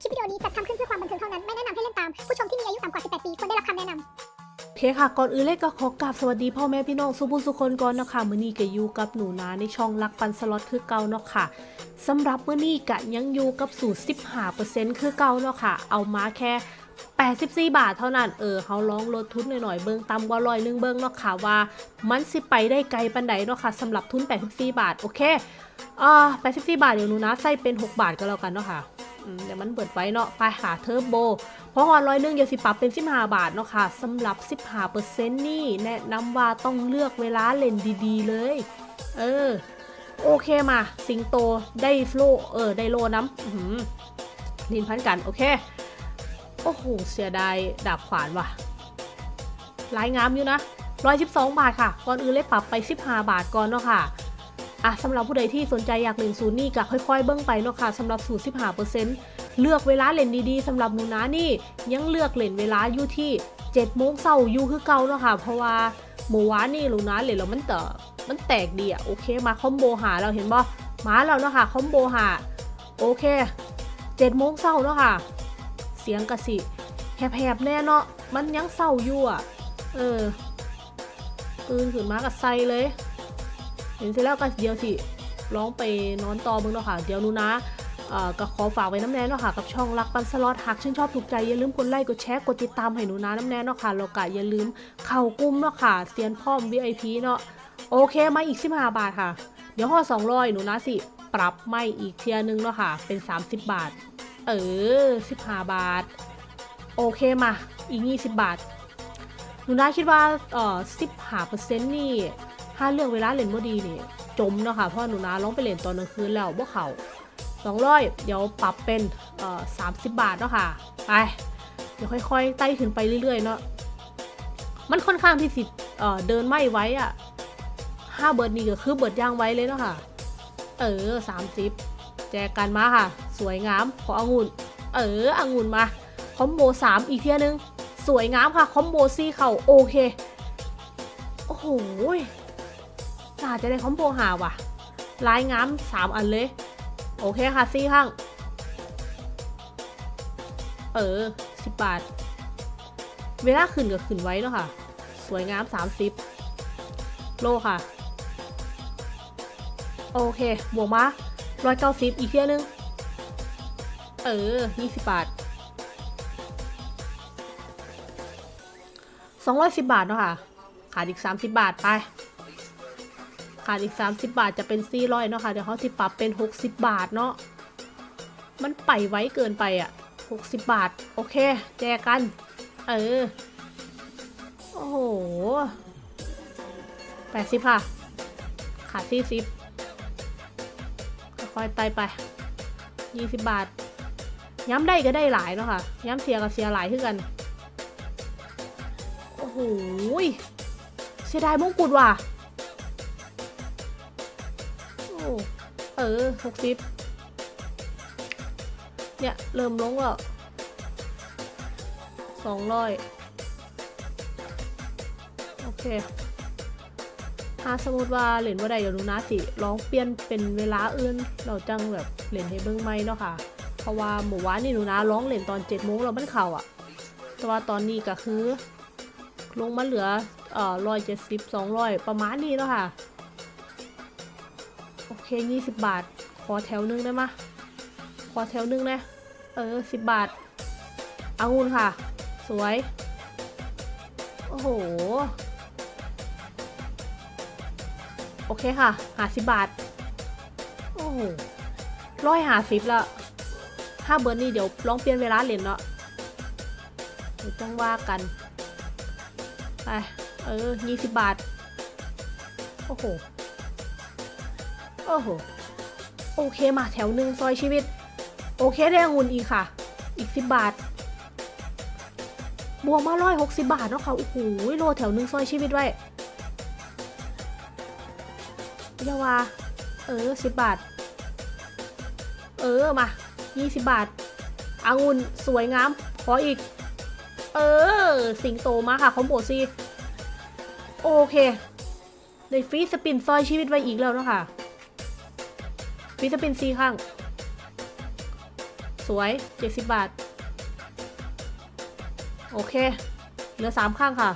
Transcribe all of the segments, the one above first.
คลิปวิดีโอนี้จัดทำขึ้นเพื่อความบันเทิงเท่านั้น ไม่แนะนำให้เล่นตาม ผู้ชมที่มีอายุต่ำกว่า 18 ปีควรได้รับคำแนะนำเคค่ะก่อนอื่นเลยก็ขอกราบสวัสดีพ่อแม่พี่น้องสุภุสุคนก่อนเนาะค่ะมื้อนี้ก็อยู่กับหนูนาในช่องรักปันสล็อตคือเก่าเนาะค่ะสำหรับมื้อนี้ก็ยังอยู่กับสูตร15%คือเก่าเนาะค่ะ เอามาแค่ 84 บาทเท่านั้นเออเขาลองลดทุนหน่อยๆเบิ่งต่ำกว่าร้อยหนึงเบิ่งเนาะค่ะว่ามันสิไปได้ไกลปานใดเนาะค่ะสำหรับทุน 84 บาทโอเคอ่า84 บาทเดี๋ยวหนูนะใส่เป็น 6 บาทก็แล้วกันเนาะค่ะ เดี๋ยวมันเบิดไว้เนาะไปหาเทอร์โบ เพราะว่าร้อยหนึงเดี๋ยวสิปรับเป็น 15 บาทเนาะค่ะสำหรับ 15%นี่แนะนำว่าต้องเลือกเวลาเล่นดีๆเลย เออ โอเคมา สิงโตได้โลเออ ได้โลน้ำอื้อหือลินพันกัน โอเค โอ้โห เสียดายดาบขวานว่ะลายงามอยู่นะ 112 บาทค่ะ ก่อนอื่นเลยปรับไป 15 บาทก่อนเนาะค่ะ อะสำหรับผู้ใดที่สนใจอยากเล่นศูนย์นี่ก็ค่อยๆ เบิ้งไปเนาะค่ะสำหรับสูตร15%เลือกเวลาเล่นดีๆสำหรับหนูนะนี่ ยังเลือกเล่นเวลาอยู่ที่7โมงเช้าอยู่คือเก่าเนาะค่ะเพราะว่าเมื่อวานี่หนูนะเล่นแล้วมันเตอมันแตกดีอะโอเคมาคอมโบหาเราเห็นบ่มาแล้วเนาะค่ะคอมโบหาโอเค7โมงเช้าเนาะค่ะ เสียงกระสิแหบๆแน่เนาะมันยังเศร้าอยู่อะเออตื่นขึ้นมากับไซเลย เห็นเสร็จแล้วก็เดียวสิร้องไปนอนต่อมึงเนาะค่ะ เดี๋ยวนูนะก็ขอฝากไว้น้ำแน่เนาะค่ะกับช่องรักปันสล็อตหากชื่นชอบถูกใจอย่าลืมกดไลค์กดแชร์กดติดตามให้หนูนะน้ำแน่เนาะค่ะแล้วก็อย่าลืมเข้ากลุ่มเนาะค่ะเซียนพ่อม VIP เนาะโอเคมาอีก 15 บาทค่ะ เดี๋ยวห่อ200 หนูนะสิ ปรับไม่อีกเทียนึงเนาะค่ะ เป็น 30 บาท เออ 15 บาท โอเคมาอีก 20 บาท หนูนาคิดว่าเอ่อ15%นี่ ถ้าเลือกเวลาเล่นบ่ดีนี่จมเนาะค่ะเพราะหนูนาลองไปเล่นตอนกลางคืนแล้วบ่เขา200 เดี๋ยวปรับเป็นเอ่อ30 บาทเนาะค่ะไปเดี๋ยวค่อยๆไต่ขึ้นไปเรื่อยๆเนาะมันค่อนข้างที่สิเอ่อเดินไม่ไว้อะห้าเบิร์ดนี่ก็คือเบิร์ดย่างไว้เลยเนาะค่ะ เออ30แจกกันมาค่ะ สวยงามขอองุ่น เออองุ่นมาคอมโบสามอีกเทียนึง สวยงามค่ะคอมโบซี่เข่าโอเค โอ้โห น่าจะได้คอมโบหาว่ะลายงามสามอันเลย โอเคค่ะซี่ข้าง เออสิบบาท เวลาขึ้นก็ขึ้นไว้เนาะค่ะ สวยงามสามสิบโลค่ะ โอเคบวกมาร้อยเก้าสิบอีกเทียนึง เออยี่สิบบาท210บบาทเนาะค่ะ ขาดอีก30บาทไป ขาดอีก 30 บาทจะเป็น400เนาะค่ะเดี๋ยวเขาสิปรับเป็น 60 บาทเนาะมันไปไว้เกินไปอะ60 บาท โอเค แจกกัน เออ โอ้โห80 ค่ะ ขาด40ค่อยไต่ไป 20 บาท ย้ำได้ก็ได้หลายเนาะค่ะ ย้ำเสียก็เสียหลายขึ้นกัน โอ้โหเสียดายมงกุฎว่ะ เออหกสิบเนี่ย เริ่มลงแล้วสองร้อยโอเคถ้าสมมติว่าเหรียญว่าใดเดี๋ยวหนูนะสิลองเปลี่ยนเป็นเวลาอื่น เราจังแบบเหรียญให้เบิ้งไหมเนาะค่ะ เพราะว่าหมู่วานี่หนูนะร้องเหรียญตอนเจ็ดโมงแล้วมันเข่าอะ แต่ว่าตอนนี้ก็คือ ลงมาเหลือเอ่อร้อยเจ็ดสิบสองร้อยประมาณนี้แล้วค่ะ โอเคยี่สิบบาท ขอแถวหนึงได้ไหมะขอแถวหนึงนะ เออสิบบาทอางุ่นค่ะ สวย โอ้โห โอเคค่ะ หาสิบบาท โอ้โหร้อยหาสิบละถ้าเบอร์นี่เดี๋ยวลองเปลี่ยนเวลาเล่นเนาะเดี๋ยวต้องว่ากัน ไป เออยี่สิบบาท โอ้โห โอ้โห โอเคมาแถวหนึ่งซอยชีวิต โอเคได้องุ่นอีกค่ะ อีกสิบบาท บวกมาร้อยหกสิบาทเนาะค่ะ โอ้โหโลแถวหนึ่งซอยชีวิตไว้เยาวา เออสิบบาท เออมายี่สิบบาทองุ่นสวยงาม ขออีก เออ สิงโตมาค่ะคอมโบซีโอเค ได้ฟรีสปินซอยชีวิตไว้อีกแล้วเนาะค่ะ ฟรีสปินซีข้าง สวย 70 บาท โอเค เหลือ 3 ข้างค่ะ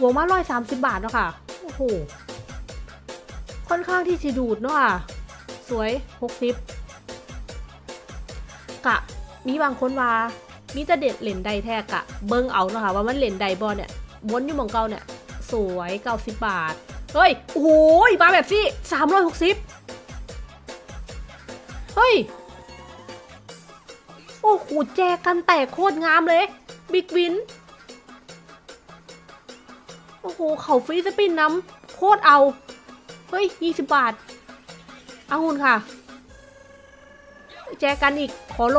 บวกมาร้อยสามสิบบาทเนาะค่ะ โอ้โห ค่อนข้างที่จะดูดเนาะค่ะ สวยหกสิบกะ มีบางคนว่า มีแต่เด็ดเหรียญใดแท้กะ เบิ้งเอาเนาะค่ะ ว่ามันเหรียญใดบอเนี่ยวนอยู่มองเก่าเนี่ย สวยเก้าสิบบาท เฮ้ย โอ้โหมาแบบซี่สามร้อยหกสิบเฮ้ย โอ้โห แจกันแตกโคตรงามเลย บิ๊กวิน โอ้โห เขาฟรีสปินน้ำโคตรเอา เฮ้ยยี่สิบบาท เอาหุ่นค่ะ แจกันอีก ขอโล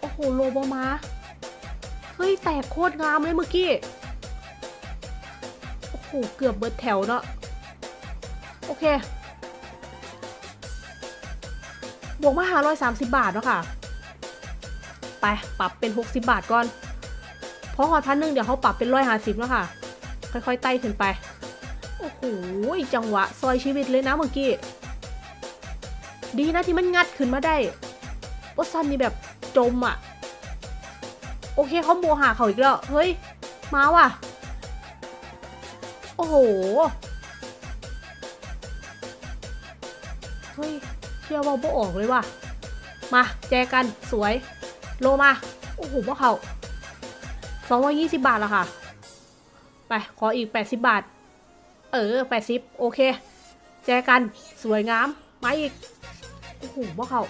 โอ้โห โลบอมา เฮ้ย แตกโคตรงามเลยเมื่อกี้ หเกือบเบิดแถวเนาะโอเค บวกมาหาร้อยสามสิบบาทเนาะค่ะ ไปปรับเป็นหกสิบบาทก่อนเพราะหอพันหนึ่งเดี๋ยวเขาปรับเป็นร้อยห้าสิบแล้วค่ะ ค่อยๆไต่ขึ้นไป โอ้โหจังหวะ ซอยชีวิตเลยนะเมื่อกี้ ดีนะที่มันงัดขึ้นมาได้โอซันนี่แบบจมอะ่ะ โอเคเขาโมหาเขาอีกแล้ว เฮ้ย มาว่ะ อ้โห เฮ้ย เชื่อว่าโบออกเลยว่ะ มา แจกัน สวย โลมา โอ้โหพวกเขาสองร้อยี่สิบบาทแล้วค่ะ ไป ขออีก80บาท เออ80โอเค แจกัน สวยงาม มาอีก โอ้โหพวกเขา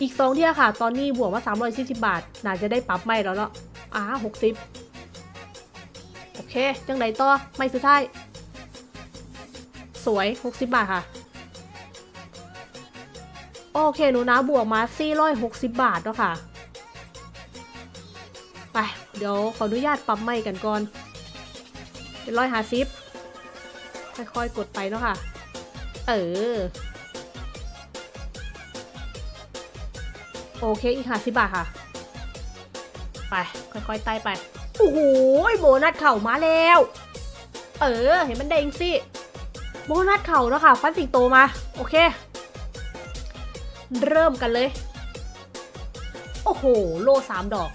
อีกสองเที่ยค่ะ ตอนนี้บวกมา340บาท น่าจะได้ปรับไม่แล้วเนาะอ่า60โอ เคจังไหนต่อไม่สุดท้าย สวย 60 บาทค่ะ โอเคหนูนะบวกมา 460 บาทเนาะค่ะ ไป เดี๋ยวขออนุญาตปรับไม่กันก่อนเป็นร้อยหาซิปค่อยๆกดไปเนาะค่ะ เออ โอเคอีกหาสิบบาทค่ะ ไป ค่อยๆไต่ไป โอ้โหโบนัสเข่ามาแล้ว เออ เห็นมันเด้งสิโบนัสเข่าแล้วค่ะ ฟันสิงโตมา โอเค เริ่มกันเลย โอ้โห โล่สามดอก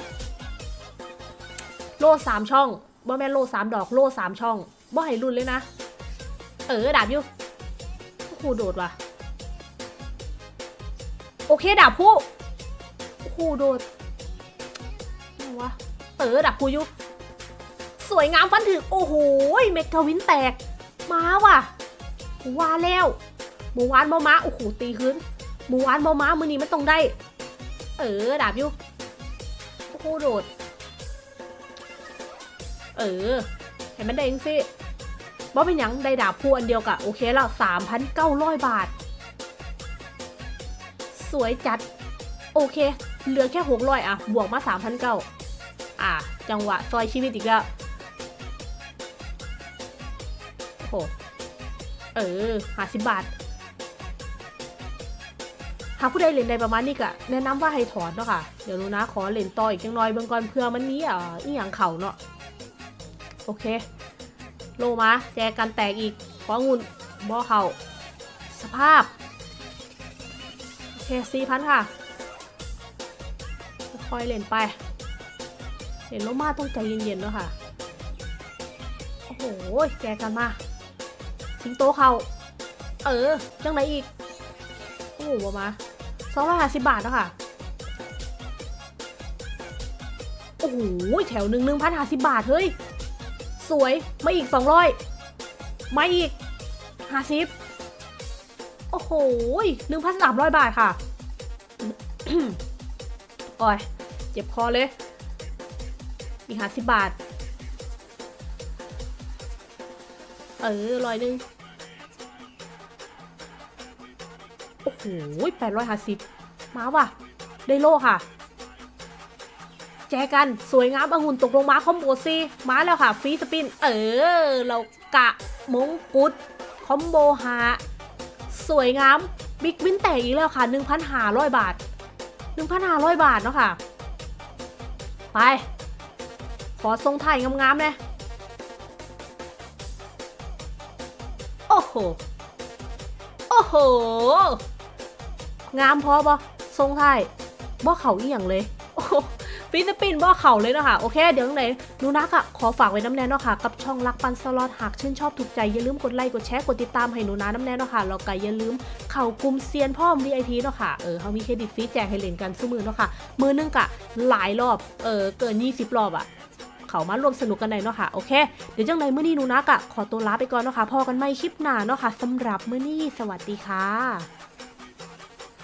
โล่สามช่องบ่แม่โล่สามดอก โล่สามช่องบ่ให้รุ่นเลยนะ เออ ดาบอยู่โอ้โหโดดว่ะ โอเค ดาบผู้โอ้โหโดด เออดาบผู้อยู่สวยงามฟันถึงโอ้โหเมกาวินแตก มาว่ะว่าแล้วหมูหวานบอม้าโอ้โหตีขึ้นหมูหวานบอม้ามือนี้มันต้องได้ เออดาบยู่โอ้โหโดด เออเห็นมันได้ยังสิบ่เป็นยังได้ดาบคู่อันเดียวกะโอเคแล้วสามพันเก้าร้อยบาท สวยจัด โอเค เหลือแค่หกร้อยอะ บวกมาสามพันเก้า อะ จังหวะซอยชีวิตอีกแล้วโหเออห้าสิบบาท หากผู้ใดเล่นได้ประมาณนี้ก็แนะนำว่าให้ถอนเนาะค่ะ เดี๋ยวนูนะขอเล่นต่ออีกจังน้อยเบื้องก่อนเพื่อมันนี้อะอีหยังเข่าเนาะ โอเค โลมาแจกันแตกอีก ของุ่นบ่อเข่า สภาพ โอเคสี่พันค่ะ ค่อยเล่นไป เห็นโลมาต้องใจเย็นๆเนาะค่ะ โอ้โหแจกันมา สิงโตเขาเออ จังไหนอีก โอ้โหมาสองร้อยห้าสิบบาทเนาะค่ะ โอ้โห แถวหนึ่งหนึ่งพันห้าสิบบาท เฮ้ย สวย มาอีกสองร้อยมาอีกห้าสิบโอ้โหหนึ่งพันสามร้อยบาทค่ะ โอ้ย เจ็บคอเลย อีกห้าสิบบาท เออร้อยหนึ่งโอ้โหแปดร้อยห้าสิบมาว่ะ ได้โล่ค่ะ แจกัน สวยงามองุ่นตกลงมา combo ซีมาแล้วค่ะ free spin เออ เรากะมงกุฎ combo หาสวยงาม big win แตกอีกแล้วค่ะ 1,500 บาท 1,500 บาทเนาะค่ะ ไป ขอทรงไทยงามๆเลยโอ้โห โอ้โห งามพอบ่ทรงไทยบ่เข่าอีหยังเลยฟิลิปปินส์บ่เข่าเลยเนาะค่ะ โอเค เดี๋ยวไหนหนูนักอะขอฝากไว้น้ำแน่เนาะค่ะ กับช่องรักปันสล็อตหากชื่นชอบถูกใจ อย่าลืมกดไลค์กดแชร์กดติดตามให้หนูนาน้ำแน่เนาะค่ะแล้วก็อย่าลืมเข้ากลุ่มเซียนพ่อม VIP เนาะค่ะ เออเขามีเครดิตฟรีแจกให้เล่นกันซุมือเนาะค่ะ มือนึงกะหลายรอบ เออเกิน 20 รอบอะ เขามาร่วมสนุกกันได้เนาะค่ะโอเค เดี๋ยวจังไรมื้อนี้หนูนักอะขอตัวลาไปก่อนเนาะค่ะพอกันไม่คลิปหน้าเนาะค่ะสำหรับมื้อนี้สวัสดีค่ะ